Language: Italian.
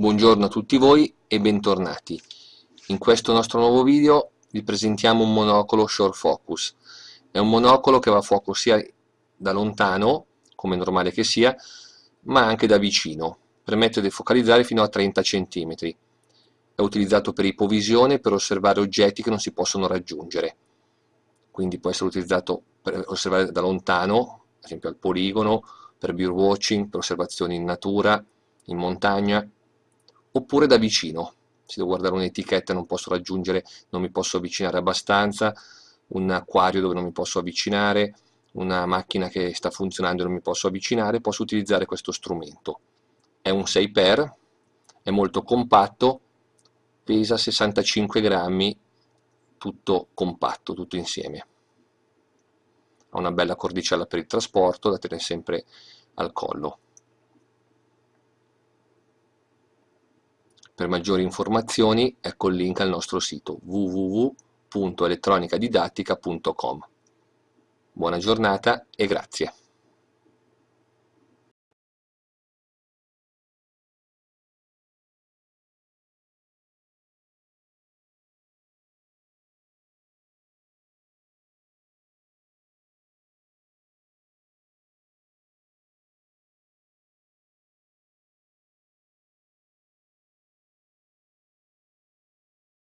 Buongiorno a tutti voi e bentornati. In questo nostro nuovo video vi presentiamo un monocolo Short Focus. È un monocolo che va a fuoco sia da lontano, come normale che sia, ma anche da vicino. Permette di focalizzare fino a 30 cm. È utilizzato per ipovisione per osservare oggetti che non si possono raggiungere. Quindi può essere utilizzato per osservare da lontano, ad esempio al poligono, per birdwatching, per osservazioni in natura, in montagna, oppure da vicino. Se devo guardare un'etichetta non posso raggiungere, non mi posso avvicinare abbastanza, un acquario dove non mi posso avvicinare, una macchina che sta funzionando e non mi posso avvicinare, posso utilizzare questo strumento. È un 6x, è molto compatto, pesa 65 grammi, tutto compatto, tutto insieme. Ha una bella cordicella per il trasporto da tenere sempre al collo. Per maggiori informazioni ecco il link al nostro sito www.elettronicadidattica.com. Buona giornata e grazie.